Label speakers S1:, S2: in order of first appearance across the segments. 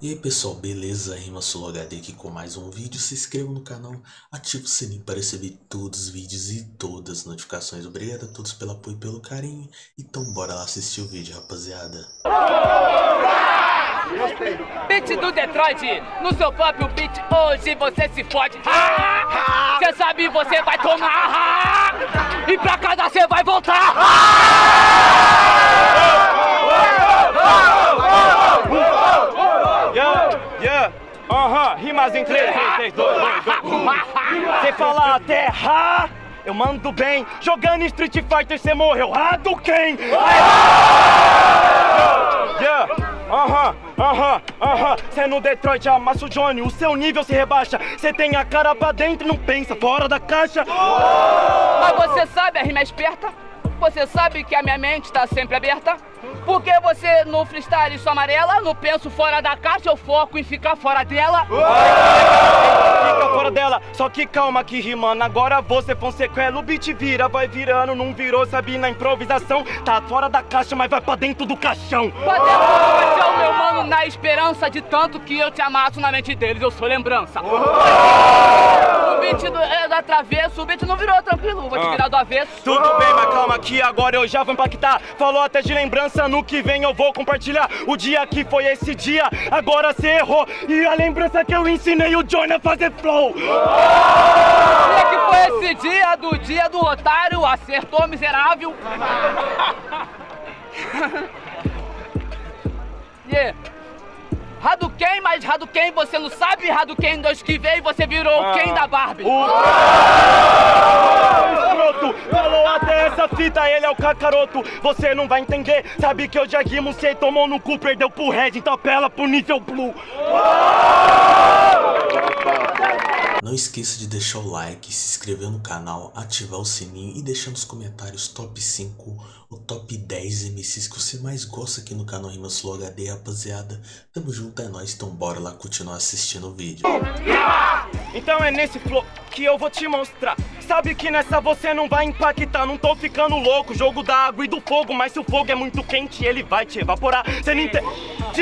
S1: E aí pessoal, beleza? Rima Solo HD aqui com mais um vídeo. Se inscreva no canal, ative o sininho para receber todos os vídeos e todas as notificações. Obrigado a todos pelo apoio e pelo carinho. Então bora lá assistir o vídeo, rapaziada.
S2: Beat do Detroit, no seu próprio beat, hoje você se fode. Cê sabe, você vai tomar. E pra casa você vai voltar.
S3: Rimas em 3, 3, 3, 2, 2, 2. Você fala até ha, eu mando bem. Jogando Street Fighter cê morreu, ah do quem? Yeah, aham, aham, aham. Cê no Detroit amassa o Johnny, o seu nível se rebaixa. Cê tem a cara pra dentro e não pensa fora da caixa.
S2: Mas você sabe, a rima é esperta. Você sabe que a minha mente tá sempre aberta. Porque você no freestyle sou amarela, no penso fora da caixa, eu foco em ficar fora dela.
S3: Fica fora dela, só que calma que rimando Agora você foi um sequela, o beat vira, vai virando Não virou, sabe, na improvisação. Tá fora da caixa, mas vai pra dentro do caixão.
S2: Pra dentro do caixão, mano, na esperança de tanto que eu te amasso na mente deles, eu sou lembrança. O beat do, é da travesso, o beat não virou tranquilo, vou te virar do avesso.
S3: Tudo bem, mas calma que agora eu já vou impactar. Falou até de lembrança, no que vem eu vou compartilhar. O dia que foi esse dia, agora cê errou. E a lembrança que eu ensinei o Johnny a fazer flow.
S2: Dia que foi esse dia do dia do otário, acertou miserável. yeah. Hadouken, mas Hadouken você não sabe Hadouken dois que veio você virou o Ken da Barbie.
S3: O escroto falou até essa fita, ele é o cacaroto. Você não vai entender, sabe que eu já rimo, cê tomou no cu, perdeu pro Red, então apela pro nível blue.
S1: Não esqueça de deixar o like, se inscrever no canal, ativar o sininho e deixar nos comentários top 5 ou top 10 MCs que você mais gosta aqui no canal Rima Slow HD, rapaziada. Tamo junto, é nóis, então bora lá continuar assistindo o vídeo.
S3: Então é nesse flow eu vou te mostrar. Sabe que nessa você não vai impactar, não tô ficando louco. Jogo da água e do fogo, mas se o fogo é muito quente, ele vai te evaporar. Cê não entende?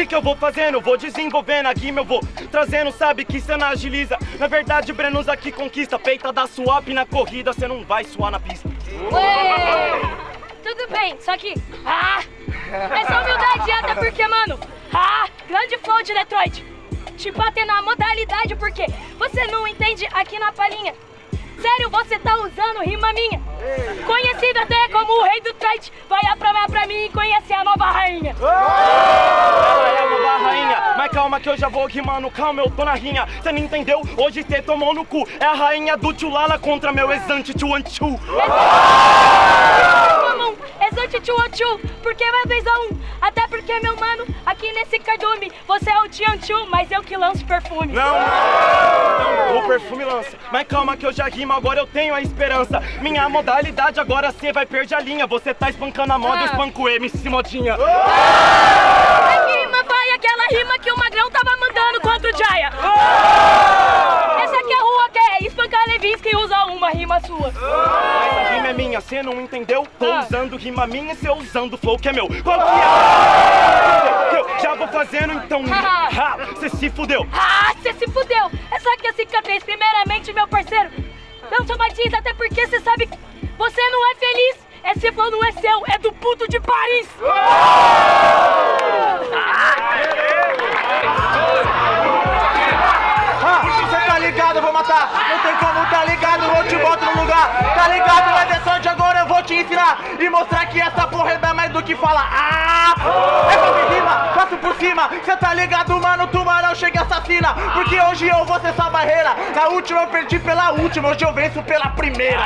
S3: Que eu vou fazendo? Vou desenvolvendo a rima, eu vou trazendo, sabe que não agiliza. Na verdade, Brenos aqui conquista, peita da swap na corrida, cê não vai suar na pista.
S4: Ué, tudo bem, só que. Ah! Essa humildade até porque, mano. Ah! Grande flow de Detroit. Te bater na modalidade porque você não entende aqui na palhinha. Sério, você tá usando rima minha. Conhecido até como o rei do Detroit. Vai apramar pra mim e conhecer a nova rainha.
S3: Ela é a nova rainha, mas calma que eu já vou rimando, calma, eu tô na rinha. Cê não entendeu? Hoje cê tomou no cu. É a rainha do Tchulala contra meu exante Tchuanchu.
S4: exante porque 2 a 1 um. Até porque, meu mano, aqui nesse cardume, você é o Tian Chu, mas eu que lanço perfume.
S3: Não, não, o perfume lança. Mas calma que eu já rimo, agora eu tenho a esperança. Minha modalidade agora cê vai perder a linha. Você tá espancando a moda, eu
S4: Ah.
S3: espanco o MC Modinha.
S4: A rima vai aquela rima que o Magrão tava mandando contra o Jaya. Essa aqui é a rua que é espancar Levinsky e usa uma rima sua.
S3: Rima é minha, cê não entendeu? Tô
S4: Ah.
S3: usando rima minha e cê usando flow que é meu. Qual que é? Que eu já vou fazendo, então. Ha, cê se fudeu.
S4: Ah, você se fudeu! Essa aqui é a cicatriz, primeiramente, meu parceiro. Não somatiza, até porque você sabe que você não é feliz. Esse flow não é seu, é do puto de Paris.
S5: Ah, matar. Não tem como, tá ligado, eu te boto no lugar. Tá ligado, vai de sorte, agora eu vou te ensinar. E mostrar que essa porra é mais do que falar. Ah! É pra rima, passo por cima. Cê tá ligado, mano, tubarão chega e assassina. Porque hoje eu vou ser essa barreira. Na última eu perdi pela última, hoje eu venço pela primeira.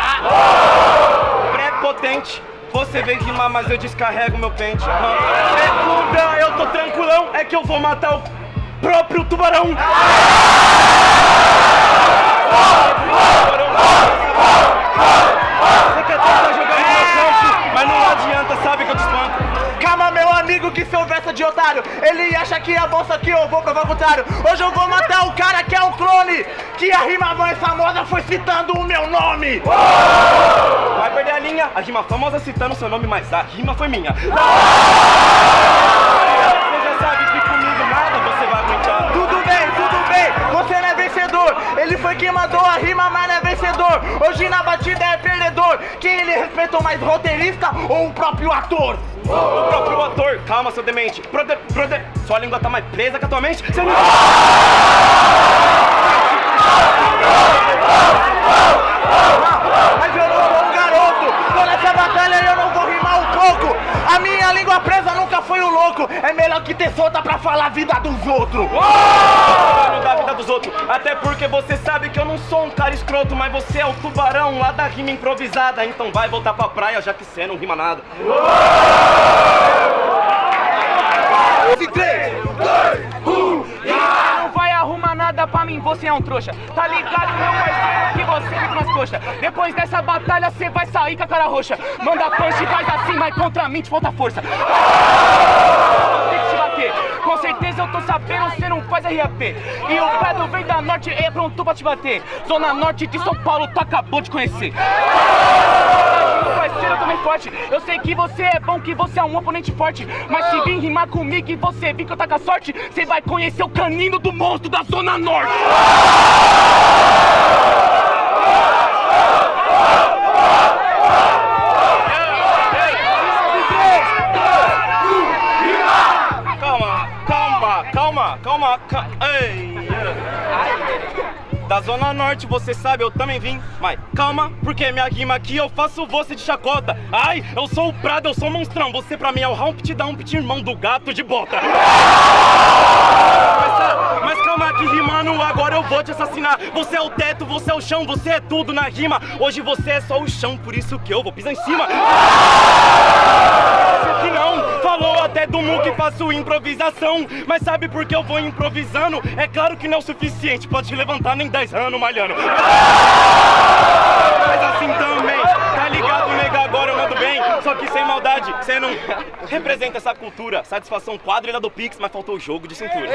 S3: Prepotente. Você veio rimar, mas eu descarrego meu pente. Segunda, eu tô tranquilão. É que eu vou matar o próprio tubarão. Você quer tentar jogar no meu campo, mas não adianta, sabe que eu te espanco.
S5: Calma, meu amigo, que seu verso de otário. Ele acha que é bom, só que eu vou provar o contrário. Hoje eu vou matar o cara que é o clone. Que a rima mais famosa foi citando o meu nome.
S3: Vai perder a linha. A rima famosa citando seu nome, mas a rima foi minha.
S5: Ele foi quem mandou a rima, mas não é vencedor. Hoje na batida é perdedor. Quem ele respeitou mais, roteirista ou o próprio ator?
S3: O próprio ator, calma, seu demente. Prode, prode, sua língua tá mais presa que a tua mente. Você não...
S5: Mas eu não sou um garoto. Tô nessa batalha eu não vou rimar um pouco. A minha língua presa nunca foi o louco. É melhor que ter solta pra falar a vida dos outros.
S3: Mano da vida dos outros. Até porque você não sou um cara escroto, mas você é o tubarão lá da rima improvisada. Então vai voltar pra praia, já que você não rima nada.
S2: Não vai arrumar nada pra mim, você é um trouxa. Tá ligado, meu parceiro, que você me pras coxas. Depois dessa batalha, você vai sair com a cara roxa. Manda punch e faz assim, mas contra mim te falta força. Tem que te bater. Com certeza eu tô sabendo, você não faz RAP. E o Pedro vem da norte, é pronto pra te bater. Zona norte de São Paulo, tu acabou de conhecer. Parceiro, eu também forte. Eu sei que você é bom, que você é um oponente forte. Mas se vir rimar comigo e você vir que eu tá com a sorte, você vai conhecer o canino do monstro da Zona Norte.
S3: Norte, você sabe, eu também vim. Mas calma, porque minha rima aqui eu faço você de chacota. Ai, eu sou o Prado, eu sou o monstrão. Você pra mim é o Humpty Dumpty, irmão do gato de bota. Mas, tá, mas calma que rimando, agora eu vou te assassinar. Você é o teto, você é o chão, você é tudo na rima. Hoje você é só o chão, por isso que eu vou pisar em cima. Até do Mu que faço improvisação. Mas sabe por que eu vou improvisando? É claro que não é o suficiente pra te levantar nem 10 anos malhando. Mas assim também, tá ligado, nega? Agora eu mando bem. Só que sem maldade, você não representa essa cultura. Satisfação quadrilha do Pix, mas faltou o jogo de cintura.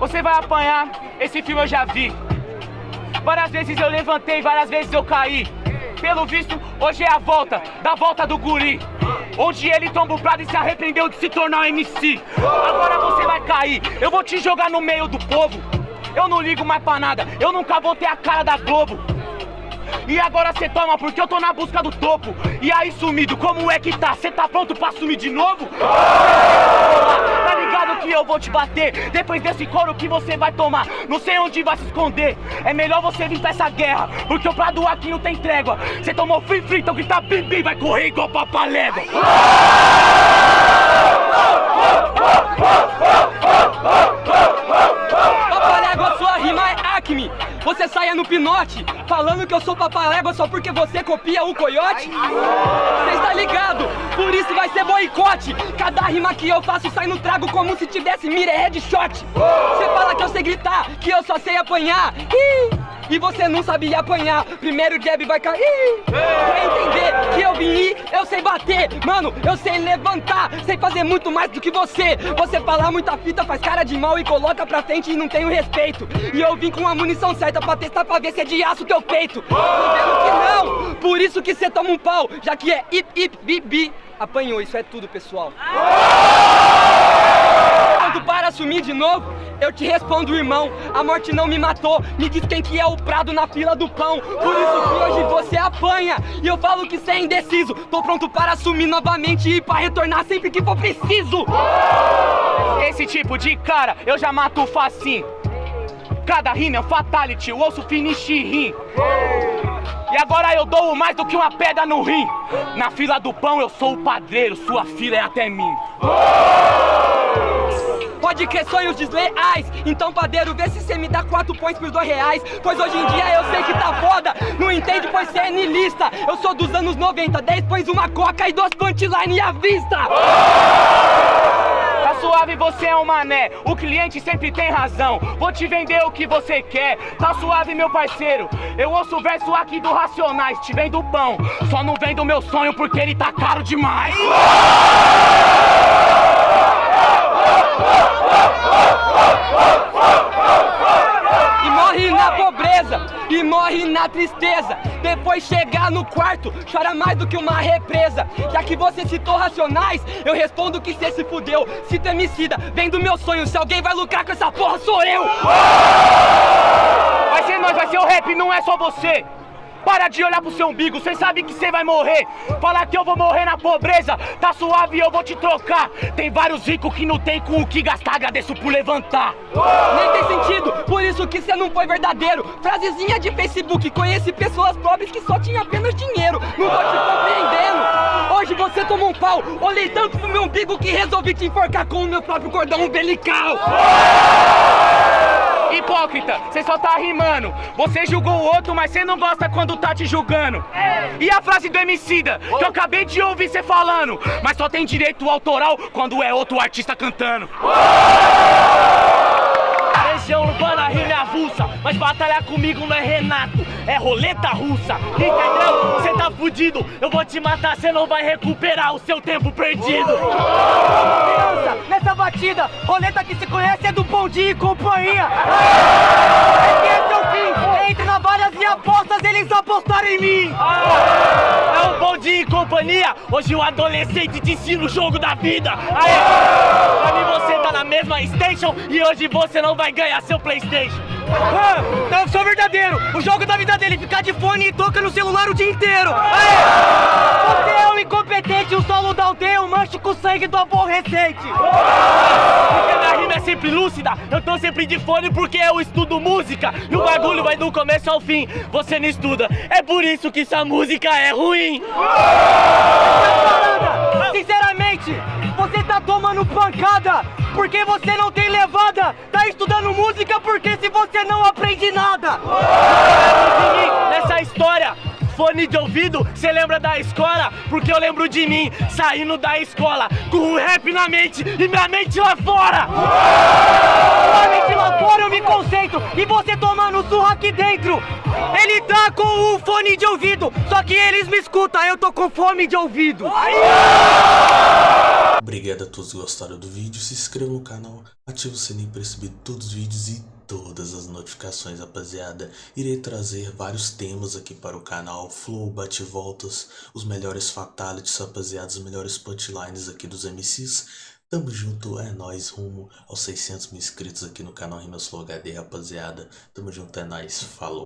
S2: Você vai apanhar, esse filme eu já vi. Várias vezes eu levantei, várias vezes eu caí. Pelo visto, hoje é a volta, da volta do guri. Onde ele tomba o prado e se arrependeu de se tornar um MC. Agora você vai cair, eu vou te jogar no meio do povo. Eu não ligo mais pra nada, eu nunca vou ter a cara da Globo. E agora cê toma porque eu tô na busca do topo. E aí, sumido, como é que tá? Cê tá pronto pra sumir de novo? Que eu vou te bater depois desse couro que você vai tomar. Não sei onde vai se esconder. É melhor você vir pra essa guerra, porque o prado aqui não tem trégua. Cê tomou free free, então que tá bim bim, vai correr igual papalégua.
S6: Papalégua, sua rima é acme. Você saia no pinote, falando que eu sou papalégua só porque você copia o coiote? Você está ligado? Por isso vai ser boicote. Cada rima que eu faço sai no trago como se tivesse mira headshot. Você fala que eu sei gritar, que eu só sei apanhar. Ih! E você não sabia apanhar, primeiro jab vai cair. Pra entender que eu vim ir, eu sei bater. Mano, eu sei levantar, sei fazer muito mais do que você. Você fala muita fita, faz cara de mal e coloca pra frente e não tem o respeito. E eu vim com a munição certa pra testar pra ver se é de aço teu peito. Tô vendo que não, por isso que você toma um pau, já que é ip ip bibi. Apanhou, isso é tudo, pessoal. Assumir de novo, eu te respondo, irmão. A morte não me matou. Me diz quem que é o prado na fila do pão. Por isso que hoje você apanha. E eu falo que você é indeciso. Tô pronto para assumir novamente e para retornar sempre que for preciso.
S2: Esse tipo de cara eu já mato facinho. Cada rima é um fatality, o osso finish rim. E agora eu dou mais do que uma pedra no rim. Na fila do pão eu sou o padreiro, sua fila é até mim.
S6: Pode crer sonhos desleais Então padeiro, vê se cê me dá quatro pões por dois reais Pois hoje em dia eu sei que tá foda Não entende pois cê é nilista Eu sou dos anos 90 10 pões uma coca e dois punchline à vista
S2: Tá suave, você é um mané. O cliente sempre tem razão. Vou te vender o que você quer. Tá suave, meu parceiro. Eu ouço o verso aqui do Racionais. Te vendo pão. Só não vendo meu sonho porque ele tá caro demais
S6: morre na pobreza E morre na tristeza Depois chegar no quarto Chora mais
S7: do que uma represa. Já que você citou Racionais, eu respondo que cê se fudeu. Cito Emicida, vem do meu sonho. Se alguém vai lucrar com essa porra, sou eu!
S8: Vai ser nós, vai ser o rap, não é só você! Para de olhar pro seu umbigo, cê sabe que cê vai morrer. Falar que eu vou morrer na pobreza, tá suave eu vou te trocar. Tem vários ricos que não tem com o que gastar, agradeço por levantar.
S7: Nem tem sentido, por isso que você não foi verdadeiro. Frasezinha de Facebook, conheci pessoas pobres que só tinham apenas dinheiro. Não tô te compreendendo. Hoje você tomou um pau, olhei tanto pro meu umbigo que resolvi te enforcar com o meu próprio cordão umbilical.
S8: Hipócrita, você só tá rimando. Você julgou o outro, mas você não gosta quando tá te julgando. E a frase do Emicida, que eu acabei de ouvir você falando. Mas só tem direito autoral quando é outro artista cantando. Região urbana rima avulsa, mas batalhar comigo não é Renato, é roleta russa. Entendeu? Você tá fudido, eu vou te matar, você não vai recuperar o seu tempo perdido.
S7: Criança, nessa batida, roleta que se conhece é do Bom Dia e Companhia. Esse é seu fim, entre navalhas e apostas, eles apostaram em mim.
S8: É um bom dia e companhia. Hoje o adolescente te ensina o jogo da vida. Aê! Pra mim você tá na mesma station e hoje você não vai ganhar seu Playstation.
S7: Ah, eu sou verdadeiro. O jogo da vida dele é ficar de fone e toca no celular o dia inteiro. Aê! Você é um incompetente, um solo da aldeia, um mancho com sangue do aborrecente.
S8: Porque minha rima é sempre lúcida. Eu tô sempre de fone porque eu estudo música. E o bagulho vai do começo ao fim. Você não estuda. É por isso que essa música é ruim.
S7: Sinceramente, você tá tomando pancada porque você não tem levada. Tá estudando música porque se você não aprende nada.
S8: mim nessa história. Fone de ouvido, cê lembra da escola? Porque eu lembro de mim saindo da escola com o rap na mente e minha mente lá fora.
S7: Sua mente lá fora eu me concentro e você tomando surra aqui dentro. Ele tá com o fone de ouvido, só que eles me escutam, eu tô com fome de ouvido.
S1: Obrigado a todos que gostaram do vídeo, se inscreva no canal, ative o sininho para receber todos os vídeos e todas as notificações, rapaziada. Irei trazer vários temas aqui para o canal, flow, bate-voltas, os melhores fatalities, rapaziada, os melhores punchlines aqui dos MCs. Tamo junto, é nóis, rumo aos 600 mil inscritos aqui no canal Rimas Flow HD, rapaziada. Tamo junto, é nóis, falou.